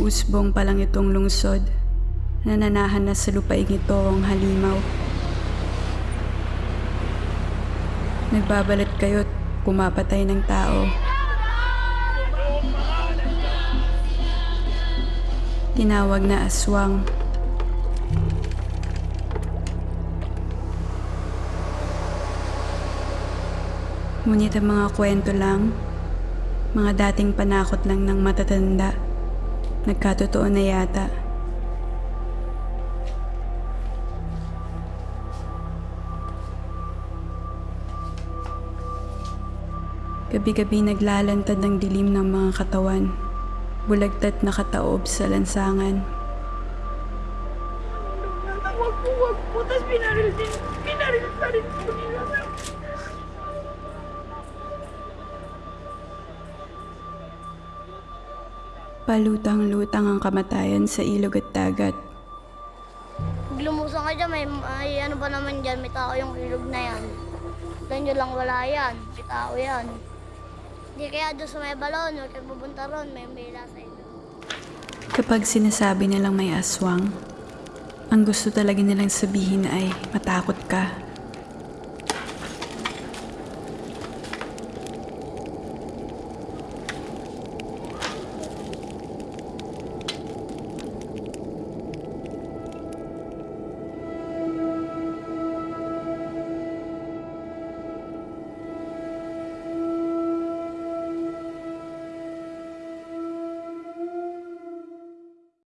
usbong pa lang itong lungsod. Nananahan na sa lupaing ito ang halimaw. Nagbabalat kayo't pumapatay ng tao. Tinawag na aswang. Ngunit ang mga kwento lang, mga dating panakot lang ng matatanda, nagkatotoo na yata. Gabi-gabi naglalantad ng dilim ng mga katawan, bulagtat na kataob sa lansangan. Wag po, wag po. Tapos pinaril din, pinaril pa rin po nila. Palutang-lutang ang kamatayan sa ilog at dagat. Pag lumusan ka dyan, may, may ano ba naman dyan, may tao yung ilog na yan. Doon nyo lang wala yan, may tao yan. Hindi kaya doon sa may balon, huwag kayo pupunta ron, may mila sa inyo. Kapag sinasabi nilang may aswang, ang gusto talaga nilang sabihin ay matakot ka.